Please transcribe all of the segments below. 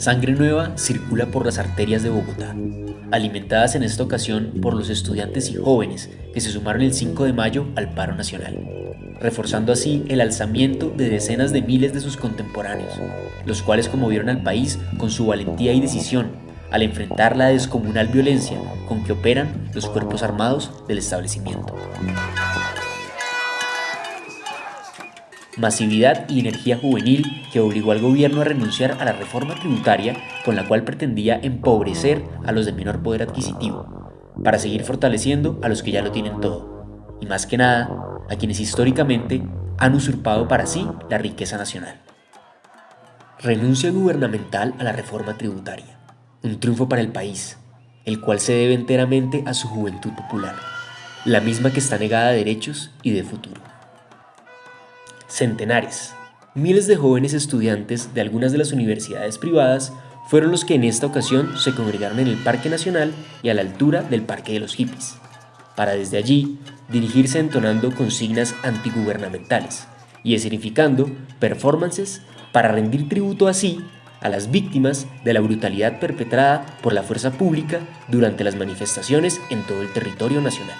Sangre Nueva circula por las arterias de Bogotá, alimentadas en esta ocasión por los estudiantes y jóvenes que se sumaron el 5 de mayo al paro nacional, reforzando así el alzamiento de decenas de miles de sus contemporáneos, los cuales conmovieron al país con su valentía y decisión al enfrentar la descomunal violencia con que operan los cuerpos armados del establecimiento. Masividad y energía juvenil que obligó al gobierno a renunciar a la reforma tributaria con la cual pretendía empobrecer a los de menor poder adquisitivo, para seguir fortaleciendo a los que ya lo tienen todo, y más que nada, a quienes históricamente han usurpado para sí la riqueza nacional. Renuncia gubernamental a la reforma tributaria un triunfo para el país, el cual se debe enteramente a su juventud popular, la misma que está negada de derechos y de futuro. Centenares. Miles de jóvenes estudiantes de algunas de las universidades privadas fueron los que en esta ocasión se congregaron en el Parque Nacional y a la altura del Parque de los Hippies, para desde allí dirigirse entonando consignas antigubernamentales y escenificando performances para rendir tributo así a las víctimas de la brutalidad perpetrada por la fuerza pública durante las manifestaciones en todo el territorio nacional,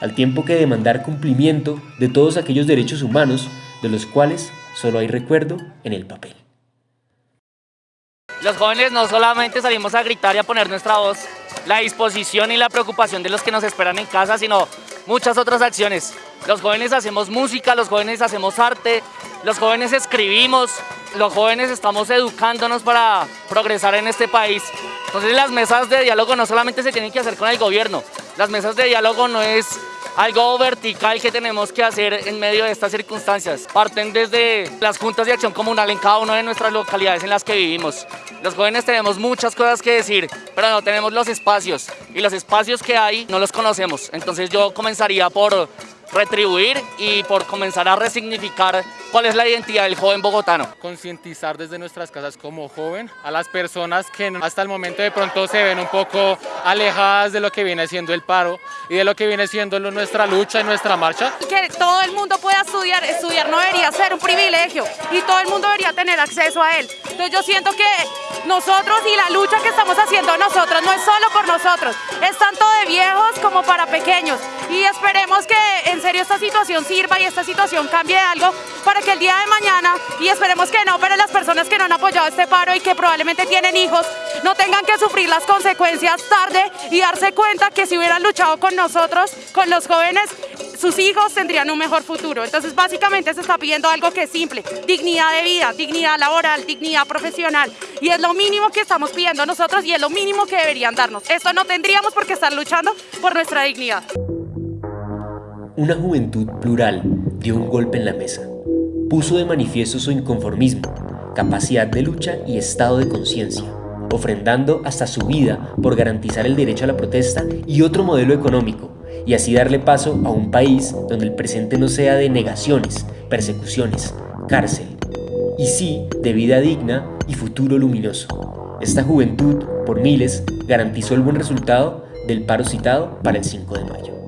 al tiempo que demandar cumplimiento de todos aquellos derechos humanos de los cuales solo hay recuerdo en el papel. Los jóvenes no solamente salimos a gritar y a poner nuestra voz, la disposición y la preocupación de los que nos esperan en casa, sino muchas otras acciones. Los jóvenes hacemos música, los jóvenes hacemos arte, los jóvenes escribimos, los jóvenes estamos educándonos para progresar en este país. Entonces las mesas de diálogo no solamente se tienen que hacer con el gobierno, las mesas de diálogo no es algo vertical que tenemos que hacer en medio de estas circunstancias. Parten desde las juntas de acción comunal en cada una de nuestras localidades en las que vivimos. Los jóvenes tenemos muchas cosas que decir, pero no tenemos los espacios. Y los espacios que hay no los conocemos. Entonces yo comenzaría por retribuir y por comenzar a resignificar cuál es la identidad del joven bogotano. Concientizar desde nuestras casas como joven a las personas que hasta el momento de pronto se ven un poco alejadas de lo que viene siendo el paro y de lo que viene siendo nuestra lucha y nuestra marcha. Que todo el mundo pueda estudiar, estudiar no debería ser un privilegio y todo el mundo debería tener acceso a él. Entonces yo siento que nosotros y la lucha que estamos haciendo nosotros no es solo por nosotros, es tanto de viejos como para pequeños y esperemos que en serio esta situación sirva y esta situación cambie algo para que el día de mañana, y esperemos que no, pero las personas que no han apoyado este paro y que probablemente tienen hijos, no tengan que sufrir las consecuencias tarde y darse cuenta que si hubieran luchado con nosotros, con los jóvenes, sus hijos tendrían un mejor futuro. Entonces básicamente se está pidiendo algo que es simple, dignidad de vida, dignidad laboral, dignidad profesional. Y es lo mínimo que estamos pidiendo nosotros y es lo mínimo que deberían darnos. Esto no tendríamos por qué estar luchando por nuestra dignidad. Una juventud plural dio un golpe en la mesa. Puso de manifiesto su inconformismo, capacidad de lucha y estado de conciencia, ofrendando hasta su vida por garantizar el derecho a la protesta y otro modelo económico, y así darle paso a un país donde el presente no sea de negaciones, persecuciones, cárcel, y sí de vida digna y futuro luminoso. Esta juventud, por miles, garantizó el buen resultado del paro citado para el 5 de mayo.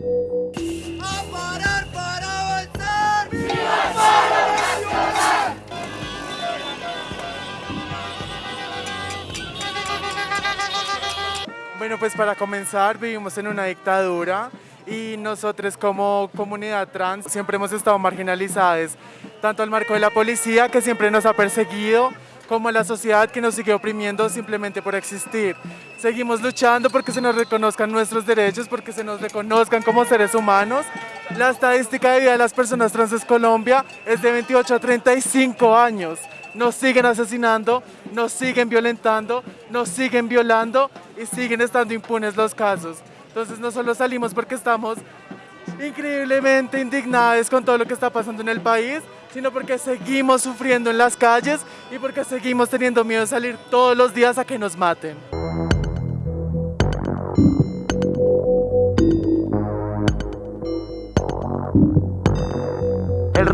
Bueno, pues para comenzar, vivimos en una dictadura y nosotros como comunidad trans siempre hemos estado marginalizados, tanto al marco de la policía que siempre nos ha perseguido, como la sociedad que nos sigue oprimiendo simplemente por existir. Seguimos luchando porque se nos reconozcan nuestros derechos, porque se nos reconozcan como seres humanos. La estadística de vida de las personas trans en Colombia es de 28 a 35 años nos siguen asesinando, nos siguen violentando, nos siguen violando y siguen estando impunes los casos. Entonces no solo salimos porque estamos increíblemente indignados con todo lo que está pasando en el país, sino porque seguimos sufriendo en las calles y porque seguimos teniendo miedo de salir todos los días a que nos maten.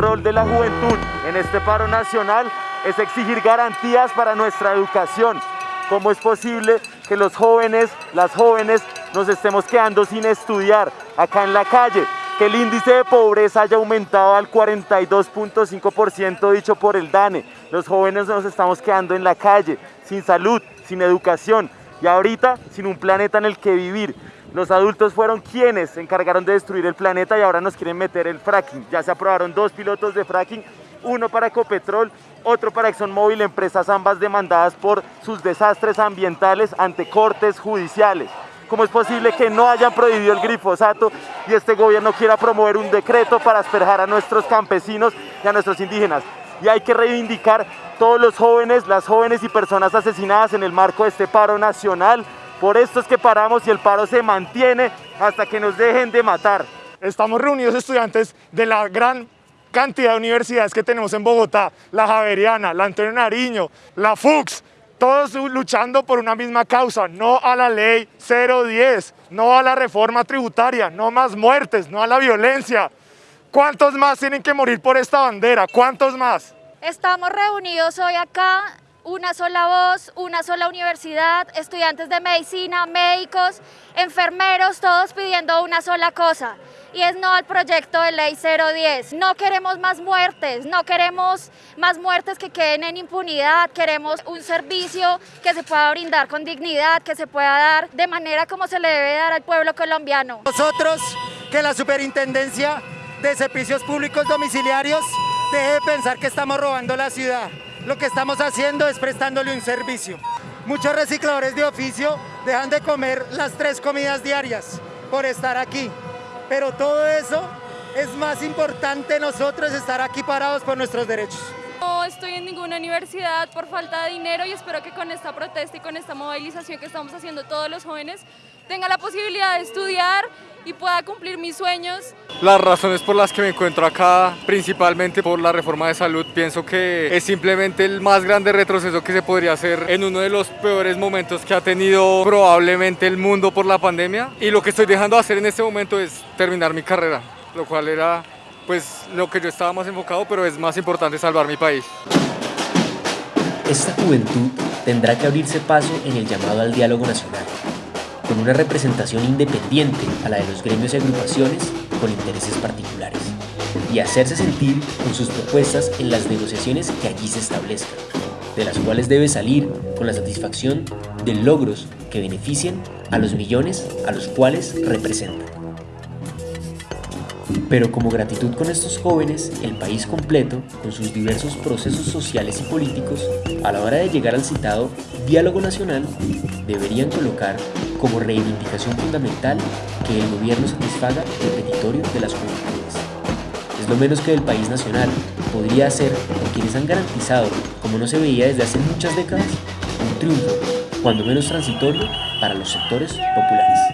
Rol de la juventud en este paro nacional es exigir garantías para nuestra educación. ¿Cómo es posible que los jóvenes, las jóvenes, nos estemos quedando sin estudiar acá en la calle? que el índice de pobreza haya aumentado al 42.5% dicho por el DANE. Los jóvenes nos estamos quedando en la calle, sin salud, sin educación y ahorita sin un planeta en el que vivir. Los adultos fueron quienes se encargaron de destruir el planeta y ahora nos quieren meter el fracking. Ya se aprobaron dos pilotos de fracking, uno para Ecopetrol, otro para ExxonMobil, empresas ambas demandadas por sus desastres ambientales ante cortes judiciales. ¿Cómo es posible que no hayan prohibido el glifosato y este gobierno quiera promover un decreto para asperjar a nuestros campesinos y a nuestros indígenas? Y hay que reivindicar todos los jóvenes, las jóvenes y personas asesinadas en el marco de este paro nacional. Por esto es que paramos y el paro se mantiene hasta que nos dejen de matar. Estamos reunidos estudiantes de la gran cantidad de universidades que tenemos en Bogotá, la Javeriana, la Antonio Nariño, la FUX, todos luchando por una misma causa, no a la ley 010, no a la reforma tributaria, no más muertes, no a la violencia. ¿Cuántos más tienen que morir por esta bandera? ¿Cuántos más? Estamos reunidos hoy acá, una sola voz, una sola universidad, estudiantes de medicina, médicos, enfermeros, todos pidiendo una sola cosa, y es no al proyecto de ley 010. No queremos más muertes, no queremos más muertes que queden en impunidad, queremos un servicio que se pueda brindar con dignidad, que se pueda dar de manera como se le debe dar al pueblo colombiano. Nosotros, que la Superintendencia de Servicios Públicos Domiciliarios deje de pensar que estamos robando la ciudad. Lo que estamos haciendo es prestándole un servicio. Muchos recicladores de oficio dejan de comer las tres comidas diarias por estar aquí. Pero todo eso es más importante nosotros estar aquí parados por nuestros derechos. Estoy en ninguna universidad por falta de dinero y espero que con esta protesta y con esta movilización que estamos haciendo todos los jóvenes tenga la posibilidad de estudiar y pueda cumplir mis sueños. Las razones por las que me encuentro acá, principalmente por la reforma de salud, pienso que es simplemente el más grande retroceso que se podría hacer en uno de los peores momentos que ha tenido probablemente el mundo por la pandemia. Y lo que estoy dejando de hacer en este momento es terminar mi carrera, lo cual era pues lo que yo estaba más enfocado, pero es más importante salvar mi país. Esta juventud tendrá que abrirse paso en el llamado al diálogo nacional, con una representación independiente a la de los gremios y agrupaciones con intereses particulares, y hacerse sentir con sus propuestas en las negociaciones que allí se establezcan, de las cuales debe salir con la satisfacción de logros que beneficien a los millones a los cuales representan. Pero como gratitud con estos jóvenes, el país completo, con sus diversos procesos sociales y políticos, a la hora de llegar al citado diálogo nacional, deberían colocar como reivindicación fundamental que el gobierno satisfaga el petitorio de las juventudes. Es lo menos que el país nacional podría hacer con quienes han garantizado, como no se veía desde hace muchas décadas, un triunfo, cuando menos transitorio, para los sectores populares.